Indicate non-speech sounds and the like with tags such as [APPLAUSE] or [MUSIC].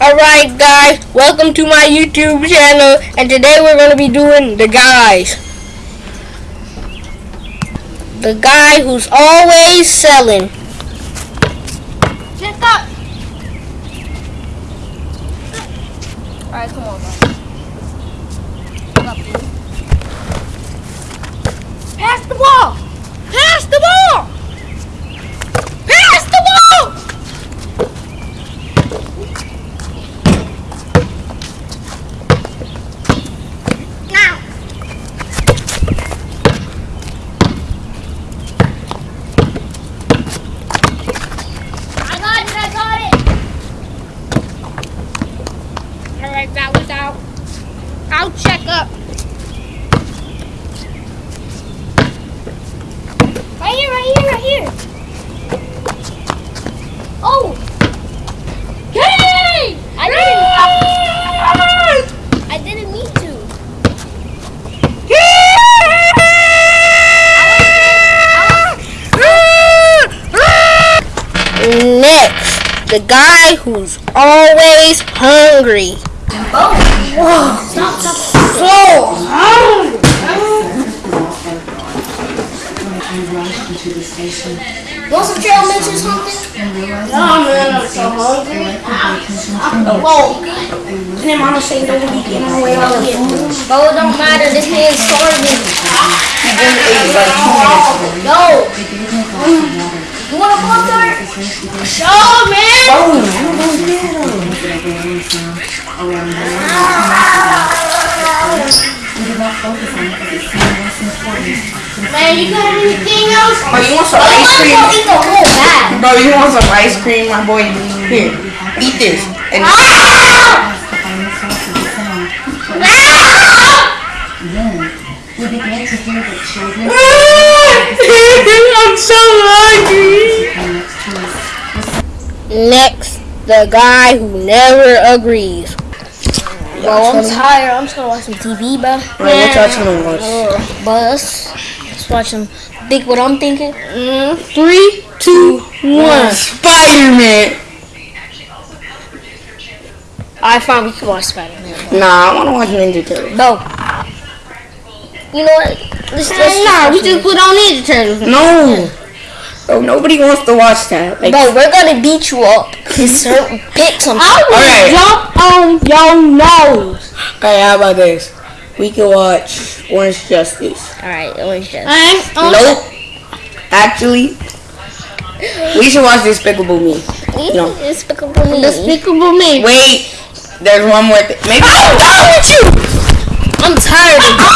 Alright guys, welcome to my YouTube channel and today we're going to be doing the guys. The guy who's always selling. Check up. Alright, come on, guys. Come up, dude. Pass the ball! Pass the ball! Pass the ball! Now! I got it, I got it! Alright, out. I'll check up. Right here, right here, right here. Oh! Hey! I didn't. I didn't mean to. Next, the guy who's always hungry. Stop, stop. So hungry. Want some trail mix or something? Oh man, I'm so hungry. Whoa. Damn, I'm gonna say nobody get my way of here. But it don't matter. This man's starving. Yo. You want a pop tart? Show man. Man, you got anything else? Bro, you want some I ice cream? eat the whole bag. Bro, you want some ice cream, my boy? Here, eat this. And Ah! We began to hear that children I'm so hungry. The guy who never agrees. Bro, I'm tired. I'm just gonna watch some TV, bro. Bro, what y'all trying to watch? But let's, let's watch some. Think what I'm thinking? Mm, three, two, one. Spider-Man. I find we can watch Spider-Man. Nah, I want to watch Ninja Turtles. No. You know what? Let's, let's Nah, we just put on Ninja Turtles. No. Bro, nobody wants to watch that. Like, Bro, we're gonna beat you up. Insert, pick something. I will Alright. jump on your nose. okay, how about this? We can watch Orange Justice. Alright, orange juice. I'm Nope. Actually, we should watch Despicable Me. No. Despicable Me. Despicable Me. Wait, there's one more thing. Maybe I'm done with you. I'm tired of [LAUGHS]